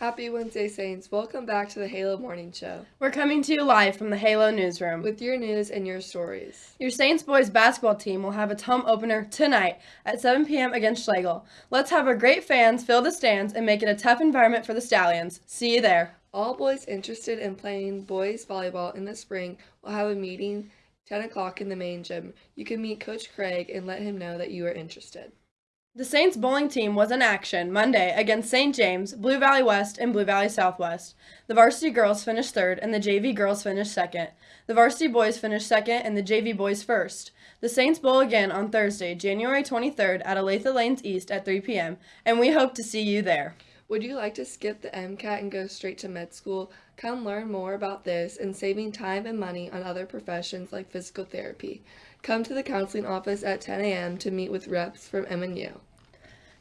Happy Wednesday, Saints. Welcome back to the Halo Morning Show We're coming to you live from the Halo newsroom. with your news and your stories. Your Saints boys basketball team will have its home opener tonight at 7 p.m. against Schlagle. Let's have our great fans fill the stands and make it a tough environment for the Stallions. See you there. All boys interested in playing boys volleyball in the spring will have a meeting 10 o'clock in the main gym. You can meet Coach Craig and let him know that you are interested. The Saints bowling team was in action Monday against St. James, Blue Valley West, and Blue Valley Southwest. The varsity girls finished third and the JV girls finished second. The varsity boys finished second and the JV boys first. The Saints bowl again on Thursday, January 23rd at Olathe Lanes East at 3 p.m., and we hope to see you there. Would you like to skip the MCAT and go straight to med school? Come learn more about this and saving time and money on other professions like physical therapy. Come to the counseling office at 10 a.m. to meet with reps from MNU.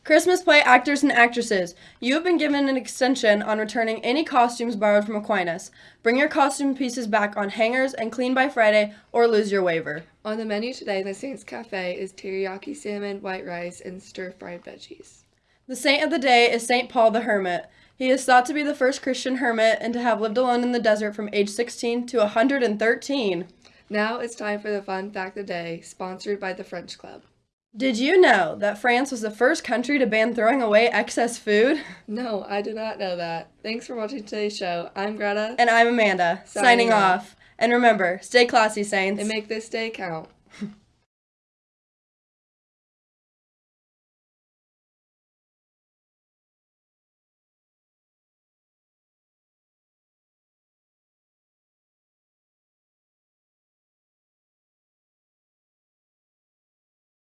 Christmas play actors and actresses, you have been given an extension on returning any costumes borrowed from Aquinas. Bring your costume pieces back on hangers and clean by Friday or lose your waiver. On the menu today in the Saints Cafe is teriyaki salmon, white rice, and stir fried veggies. The saint of the day is St. Paul the Hermit. He is thought to be the first Christian hermit and to have lived alone in the desert from age 16 to 113. Now it's time for the fun fact of the day, sponsored by the French Club. Did you know that France was the first country to ban throwing away excess food? No, I did not know that. Thanks for watching today's show. I'm Greta, And I'm Amanda, signing, Signing off. off. And remember, stay classy, Saints. and make this day count.